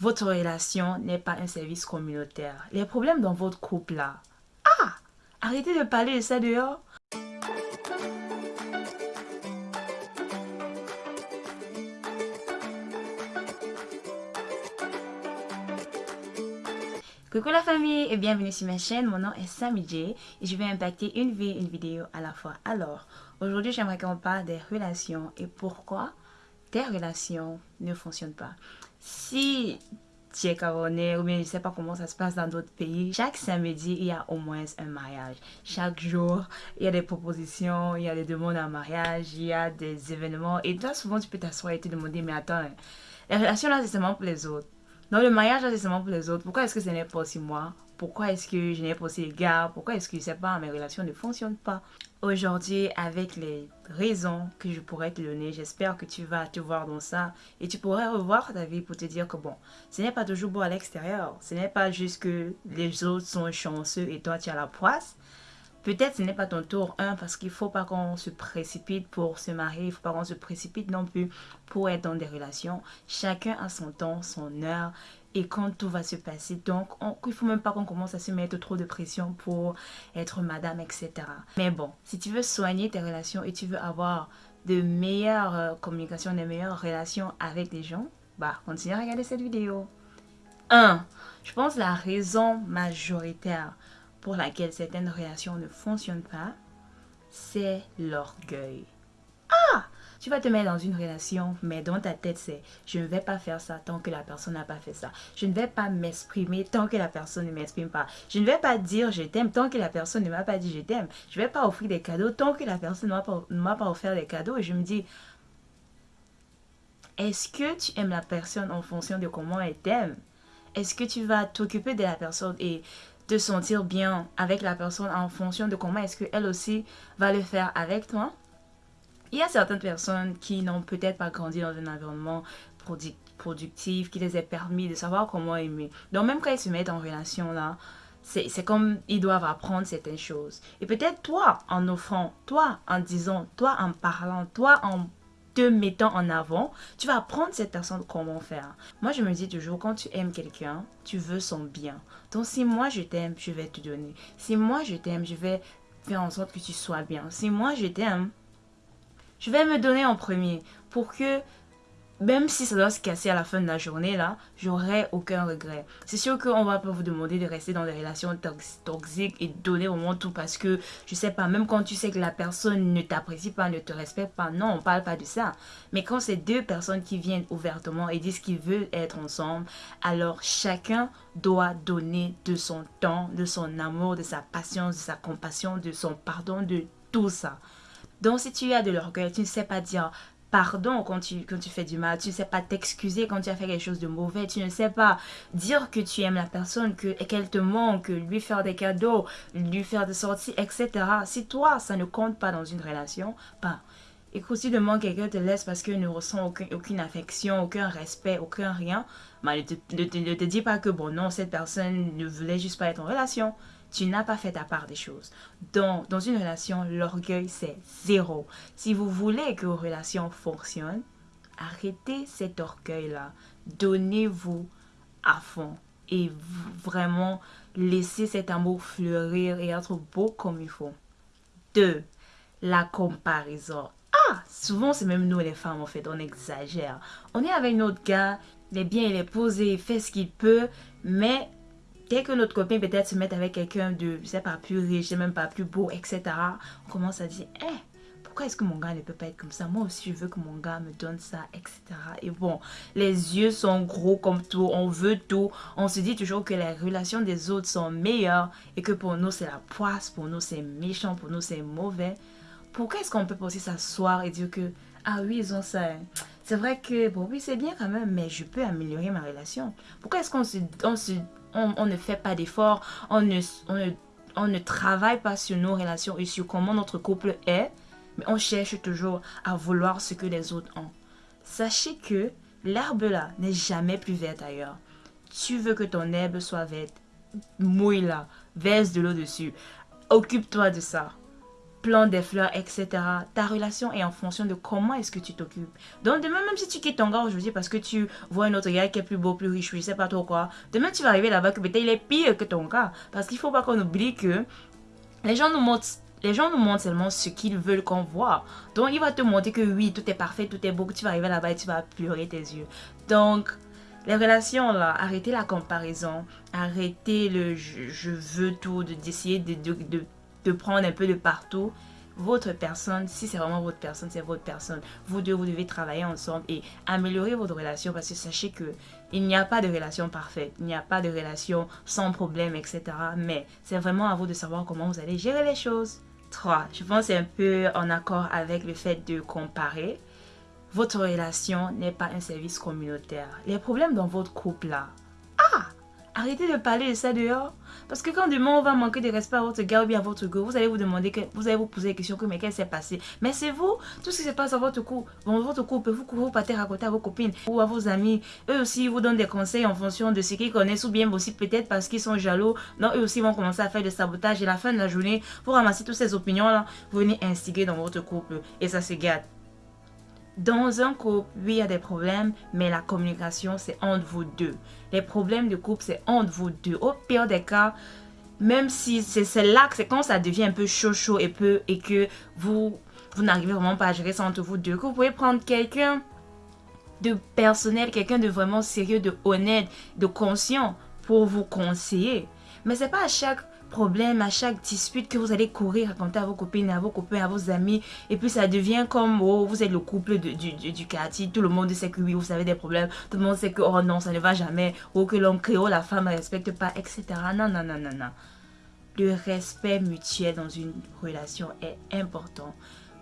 votre relation n'est pas un service communautaire. Les problèmes dans votre couple là. Ah Arrêtez de parler de ça dehors. Coucou la famille et bienvenue sur ma chaîne, mon nom est Sammy J et je vais impacter une vie, une vidéo à la fois. Alors, aujourd'hui j'aimerais qu'on parle des relations et pourquoi tes relations ne fonctionnent pas. Si tu es camerounais ou bien je sais pas comment ça se passe dans d'autres pays, chaque samedi il y a au moins un mariage. Chaque jour il y a des propositions, il y a des demandes en mariage, il y a des événements et toi souvent tu peux t'asseoir et te demander mais attends, les relations là c'est seulement pour les autres. Non, le mariage, c'est seulement pour les autres. Pourquoi est-ce que ce n'est pas aussi moi? Pourquoi est-ce que je n'ai pas les gars? Pourquoi est-ce que, je sais pas, mes relations ne fonctionnent pas? Aujourd'hui, avec les raisons que je pourrais te donner, j'espère que tu vas te voir dans ça et tu pourrais revoir ta vie pour te dire que bon, ce n'est pas toujours beau à l'extérieur. Ce n'est pas juste que les autres sont chanceux et toi tu as la poisse. Peut-être ce n'est pas ton tour, un, parce qu'il ne faut pas qu'on se précipite pour se marier, il ne faut pas qu'on se précipite non plus pour être dans des relations. Chacun a son temps, son heure, et quand tout va se passer. Donc, il ne faut même pas qu'on commence à se mettre trop de pression pour être madame, etc. Mais bon, si tu veux soigner tes relations et tu veux avoir de meilleures euh, communications, de meilleures relations avec les gens, bah, continue à regarder cette vidéo. 1. Je pense la raison majoritaire pour laquelle certaines relations ne fonctionnent pas, c'est l'orgueil. Ah Tu vas te mettre dans une relation, mais dans ta tête, c'est je ne vais pas faire ça tant que la personne n'a pas fait ça. Je ne vais pas m'exprimer tant que la personne ne m'exprime pas. Je ne vais pas dire je t'aime tant que la personne ne m'a pas dit je t'aime. Je ne vais pas offrir des cadeaux tant que la personne ne m'a pas, offert des cadeaux. Et je me dis, est-ce que tu aimes la personne en fonction de comment elle t'aime? Est-ce que tu vas t'occuper de la personne et te sentir bien avec la personne en fonction de comment est-ce qu'elle aussi va le faire avec toi. Il y a certaines personnes qui n'ont peut-être pas grandi dans un environnement productif, qui les a permis de savoir comment aimer. Donc même quand ils se mettent en relation là, c'est comme ils doivent apprendre certaines choses. Et peut-être toi, en offrant, toi, en disant, toi, en parlant, toi, en mettant en avant, tu vas apprendre cette personne comment faire. Moi, je me dis toujours, quand tu aimes quelqu'un, tu veux son bien. Donc, si moi je t'aime, je vais te donner. Si moi je t'aime, je vais faire en sorte que tu sois bien. Si moi je t'aime, je vais me donner en premier pour que même si ça doit se casser à la fin de la journée, là, j'aurai aucun regret. C'est sûr qu'on va pas vous demander de rester dans des relations toxiques et donner au monde tout parce que, je sais pas, même quand tu sais que la personne ne t'apprécie pas, ne te respecte pas, non, on parle pas de ça. Mais quand c'est deux personnes qui viennent ouvertement et disent qu'ils veulent être ensemble, alors chacun doit donner de son temps, de son amour, de sa patience, de sa compassion, de son pardon, de tout ça. Donc si tu as de l'orgueil, tu ne sais pas dire pardon quand tu, quand tu fais du mal. Tu ne sais pas t'excuser quand tu as fait quelque chose de mauvais. Tu ne sais pas dire que tu aimes la personne, qu'elle te manque, lui faire des cadeaux, lui faire des sorties, etc. Si toi, ça ne compte pas dans une relation, pas. Écoute, si demain quelqu'un te laisse parce qu'il ne ressent aucune affection, aucun respect, aucun rien, bah, ne, te, dis pas que bon non, cette personne ne voulait juste pas être en relation tu n'as pas fait ta part des choses. Donc, dans une relation, l'orgueil, c'est zéro. Si vous voulez que vos relations fonctionnent, arrêtez cet orgueil-là. Donnez-vous à fond et vraiment laissez cet amour fleurir et être beau comme il faut. Deux, la comparaison. Ah, souvent c'est même nous les femmes en fait, on exagère. On est avec notre gars, il est bien, il est posé, il fait ce qu'il peut, mais dès que notre copain peut-être se met avec quelqu'un de, je sais pas, plus riche, même pas plus beau, etc., on commence à dire, eh, pourquoi est-ce que mon gars ne peut pas être comme ça? Moi aussi, je veux que mon gars me donne ça, etc. Et bon, les yeux sont gros comme tout, on veut tout. On se dit toujours que les relations des autres sont meilleures et que pour nous, c'est la poisse, pour nous, c'est méchant, pour nous, c'est mauvais. Pourquoi est-ce qu'on peut aussi s'asseoir et dire que, ah oui, ils ont ça. Hein. C'est vrai que, bon, oui, c'est bien quand même, mais je peux améliorer ma relation. Pourquoi est-ce qu'on se, on se on, ne fait pas d'efforts, on ne, on, ne, travaille pas sur nos relations et sur comment notre couple est, mais on cherche toujours à vouloir ce que les autres ont? Sachez que l'herbe là n'est jamais plus verte ailleurs. Tu veux que ton herbe soit verte, mouille là, verse de l'eau dessus. Occupe-toi de ça. Plantes des fleurs, etc. Ta relation est en fonction de comment est-ce que tu t'occupes. Donc demain, même si tu quittes ton gars aujourd'hui parce que tu vois un autre gars qui est plus beau, plus riche, je sais pas trop quoi, demain tu vas arriver là-bas que peut-être il est pire que ton gars. Parce qu'il faut pas qu'on oublie que les gens nous montrent les gens nous montrent seulement ce qu'ils veulent qu'on voit. Donc, il va te montrer que oui, tout est parfait, tout est beau, que tu vas arriver là-bas et tu vas pleurer tes yeux. Donc, les relations, là, arrêtez la comparaison, arrêtez le je, veux tout, d'essayer de, de, de, prendre un peu de partout. Votre personne, si c'est vraiment votre personne, c'est votre personne. Vous deux, vous devez travailler ensemble et améliorer votre relation parce que sachez que il n'y a pas de relation parfaite, il n'y a pas de relation sans problème, etc. Mais c'est vraiment à vous de savoir comment vous allez gérer les choses. 3. Je pense c'est un peu en accord avec le fait de comparer votre relation n'est pas un service communautaire. Les problèmes dans votre couple là, arrêtez de parler de ça dehors. Parce que quand demain on va manquer de respect à votre gars ou bien à votre go, vous allez vous demander, vous allez vous poser la question que mais qu'est-ce qui s'est passé? Mais c'est vous, tout ce qui se passe dans votre couple, dans votre couple, vous ne pas raconter à vos copines ou à vos amis. Eux aussi vous donnent des conseils en fonction de ce qu'ils connaissent ou bien aussi peut-être parce qu'ils sont jaloux. Non, eux aussi vont commencer à faire du sabotage et à la fin de la journée, vous ramassez toutes ces opinions là, vous venez instiguer dans votre couple et ça se gâte. Dans un couple, oui, il y a des problèmes, mais la communication, c'est entre vous deux. Les problèmes de couple, c'est entre vous deux. Au pire des cas, même si c'est là que c'est quand ça devient un peu chaud chaud et, peu, et que vous, vous n'arrivez vraiment pas à gérer ça entre vous deux, que vous pouvez prendre quelqu'un de personnel, quelqu'un de vraiment sérieux, de honnête, de conscient pour vous conseiller. Mais c'est pas à chaque problème, à chaque dispute que vous allez courir, raconter à vos copines, à vos copains, à vos amis. Et puis ça devient comme, oh, vous êtes le couple du, du, quartier. Tout le monde sait que oui, vous avez des problèmes. Tout le monde sait que, oh non, ça ne va jamais. Ou que l'homme créole, la femme ne respecte pas, etc. Non, non, non, non, non. Le respect mutuel dans une relation est important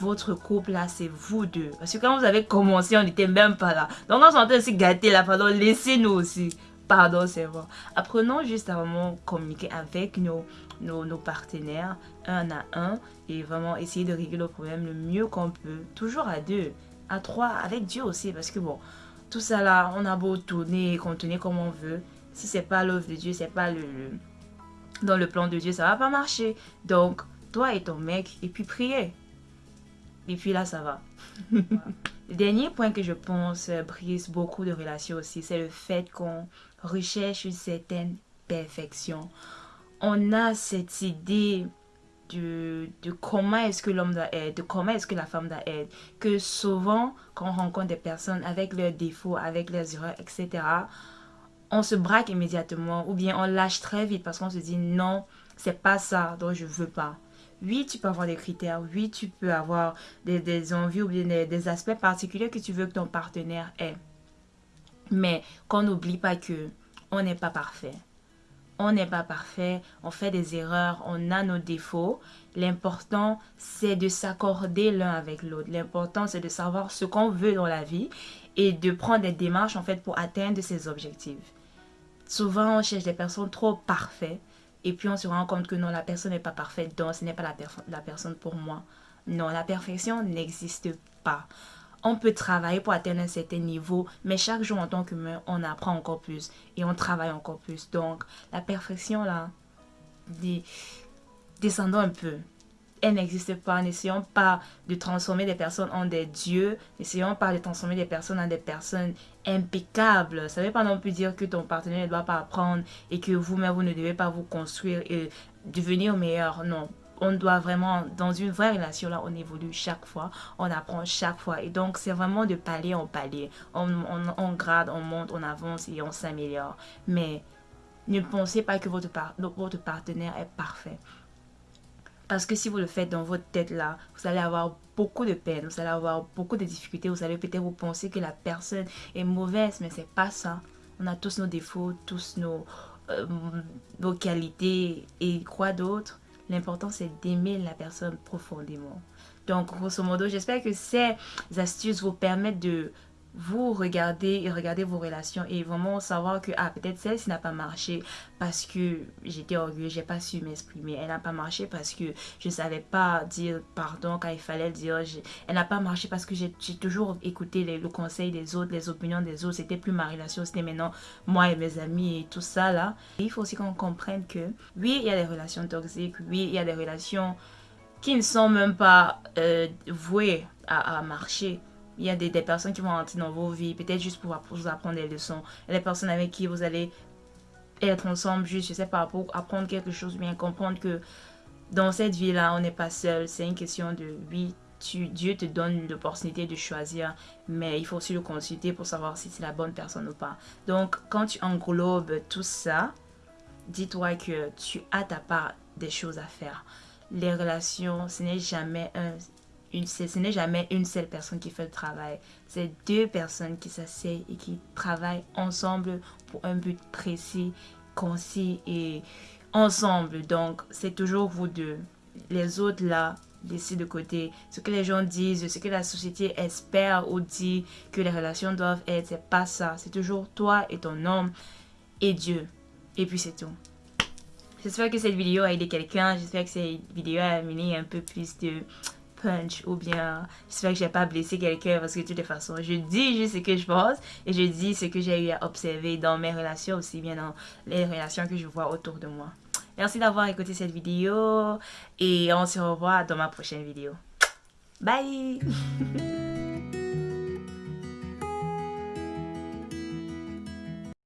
votre couple là, c'est vous deux. Parce que quand vous avez commencé, on n'était même pas là. Donc on s'entend aussi gâter là, pardon, laissez-nous aussi. Pardon, c'est bon. Apprenons juste à vraiment communiquer avec nos, nos, partenaires un à un et vraiment essayer de régler le problème le mieux qu'on peut. Toujours à deux, à trois, avec Dieu aussi. Parce que bon, tout ça là, on a beau tourner et contenir comme on veut. Si c'est pas l'œuvre de Dieu, c'est pas le, dans le plan de Dieu, ça va pas marcher. Donc, toi et ton mec, et puis priez. Et puis là, ça va. le dernier point que je pense brise beaucoup de relations aussi, c'est le fait qu'on recherche une certaine perfection. On a cette idée de, de comment est-ce que l'homme doit être, de comment est-ce que la femme doit être, que souvent, quand on rencontre des personnes avec leurs défauts, avec leurs erreurs, etc., on se braque immédiatement ou bien on lâche très vite parce qu'on se dit non, c'est pas ça, donc je veux pas. Oui, tu peux avoir des critères, oui, tu peux avoir des, des envies ou bien des, des aspects particuliers que tu veux que ton partenaire ait. Mais qu'on n'oublie pas que on n'est pas parfait. On n'est pas parfait, on fait des erreurs, on a nos défauts. L'important, c'est de s'accorder l'un avec l'autre. L'important, c'est de savoir ce qu'on veut dans la vie et de prendre des démarches en fait pour atteindre ses objectifs. Souvent, on cherche des personnes trop parfaites et puis on se rend compte que non, la personne n'est pas parfaite, donc ce n'est pas la, la personne pour moi. Non, la perfection n'existe pas on peut travailler pour atteindre un certain niveau, mais chaque jour en tant qu'humain, on apprend encore plus et on travaille encore plus. Donc, la perfection, là, descendons un peu. Elle n'existe pas. N'essayons pas de transformer des personnes en des dieux. N'essayons pas de transformer des personnes en des personnes impeccables. Ça ne veut pas non plus dire que ton partenaire ne doit pas apprendre et que vous-même, vous ne devez pas vous construire et devenir meilleur. Non, on doit vraiment, dans une vraie relation, là, on évolue chaque fois, on apprend chaque fois. Et donc, c'est vraiment de palier en palier. On, grade, on monte, on avance et on s'améliore. Mais ne pensez pas que votre, votre partenaire est parfait. Parce que si vous le faites dans votre tête là, vous allez avoir beaucoup de peine, vous allez avoir beaucoup de difficultés, vous allez peut-être vous penser que la personne est mauvaise, mais c'est pas ça. On a tous nos défauts, tous nos, euh, nos qualités et quoi d'autre? L'important, c'est d'aimer la personne profondément. Donc, grosso modo, j'espère que ces astuces vous permettent de vous regarder et regarder vos relations et vraiment savoir que ah peut-être celle-ci n'a pas marché parce que j'étais orgueilleuse, j'ai pas su m'exprimer. Elle n'a pas marché parce que je savais pas dire pardon quand il fallait dire. Elle n'a pas marché parce que j'ai toujours écouté le conseil des autres, les opinions des autres. C'était plus ma relation, c'était maintenant moi et mes amis et tout ça là. il faut aussi qu'on comprenne que oui, il y a des relations toxiques, oui, il y a des relations qui ne sont même pas euh, voués à, marcher. Il y a des, personnes qui vont entrer dans vos vies, peut-être juste pour, vous apprendre des leçons. A des personnes avec qui vous allez être ensemble, juste, je sais pas, pour apprendre quelque chose, bien comprendre que dans cette vie-là, on n'est pas seul. C'est une question de, oui, tu, Dieu te donne l'opportunité de choisir, mais il faut aussi le consulter pour savoir si c'est la bonne personne ou pas. Donc, quand tu englobes tout ça, dis-toi que tu as ta part des choses à faire. Les relations, ce n'est jamais un, ce n'est jamais une seule personne qui fait le travail. C'est deux personnes qui s'asseyent et qui travaillent ensemble pour un but précis, concis et ensemble. Donc, c'est toujours vous deux. Les autres là, laissez de côté. Ce que les gens disent, ce que la société espère ou dit que les relations doivent être, c'est pas ça. C'est toujours toi et ton homme et Dieu. Et puis c'est tout. J'espère que cette vidéo a aidé quelqu'un. J'espère que cette vidéo a amené un peu plus de punch ou bien j'espère que j'ai pas blessé quelqu'un parce que de toute façon je dis juste ce que je pense et je dis ce que j'ai eu à observer dans mes relations aussi bien dans les relations que je vois autour de moi. Merci d'avoir écouté cette vidéo et on se revoit dans ma prochaine vidéo. Bye